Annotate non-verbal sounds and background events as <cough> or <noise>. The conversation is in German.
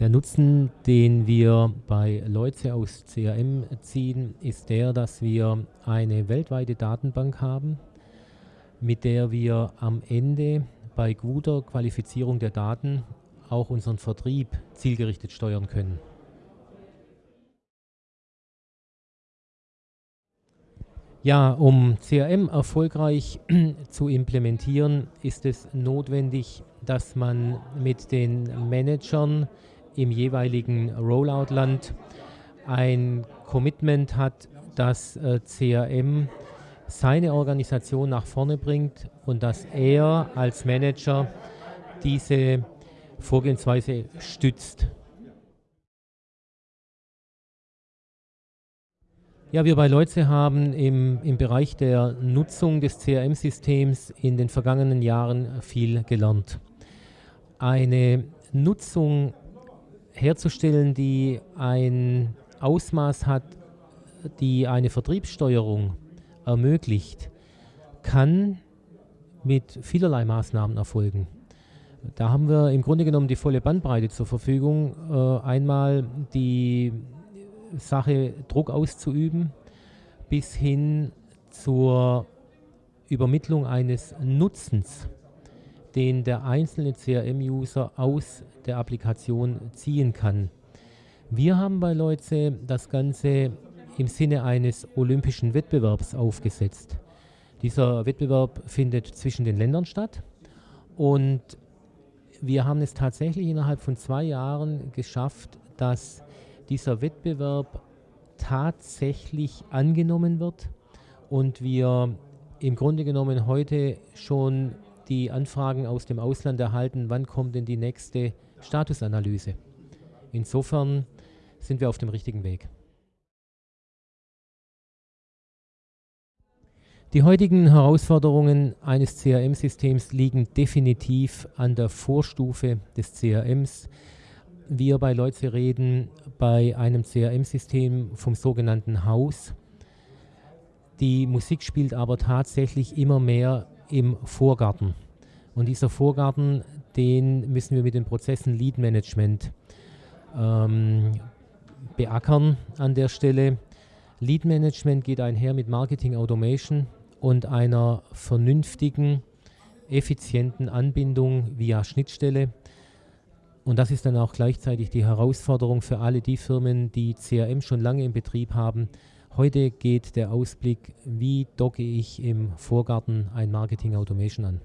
Der Nutzen, den wir bei Leuze aus CRM ziehen, ist der, dass wir eine weltweite Datenbank haben, mit der wir am Ende bei guter Qualifizierung der Daten auch unseren Vertrieb zielgerichtet steuern können. Ja, um CRM erfolgreich <clears throat> zu implementieren, ist es notwendig, dass man mit den Managern im jeweiligen Rollout-Land ein Commitment hat, dass äh, CRM seine Organisation nach vorne bringt und dass er als Manager diese Vorgehensweise stützt. Ja, wir bei Leuze haben im, im Bereich der Nutzung des CRM-Systems in den vergangenen Jahren viel gelernt. Eine Nutzung herzustellen, die ein Ausmaß hat, die eine Vertriebssteuerung ermöglicht, kann mit vielerlei Maßnahmen erfolgen. Da haben wir im Grunde genommen die volle Bandbreite zur Verfügung. Äh, einmal die Sache Druck auszuüben, bis hin zur Übermittlung eines Nutzens den der einzelne CRM-User aus der Applikation ziehen kann. Wir haben bei Leuze das Ganze im Sinne eines olympischen Wettbewerbs aufgesetzt. Dieser Wettbewerb findet zwischen den Ländern statt und wir haben es tatsächlich innerhalb von zwei Jahren geschafft, dass dieser Wettbewerb tatsächlich angenommen wird und wir im Grunde genommen heute schon die Anfragen aus dem Ausland erhalten, wann kommt denn die nächste Statusanalyse. Insofern sind wir auf dem richtigen Weg. Die heutigen Herausforderungen eines CRM-Systems liegen definitiv an der Vorstufe des CRMs. Wir bei Leuze reden bei einem CRM-System vom sogenannten Haus. Die Musik spielt aber tatsächlich immer mehr im Vorgarten. Und dieser Vorgarten, den müssen wir mit den Prozessen Lead Management ähm, beackern an der Stelle. Lead Management geht einher mit Marketing Automation und einer vernünftigen, effizienten Anbindung via Schnittstelle. Und das ist dann auch gleichzeitig die Herausforderung für alle die Firmen, die CRM schon lange in Betrieb haben, Heute geht der Ausblick, wie docke ich im Vorgarten ein Marketing Automation an.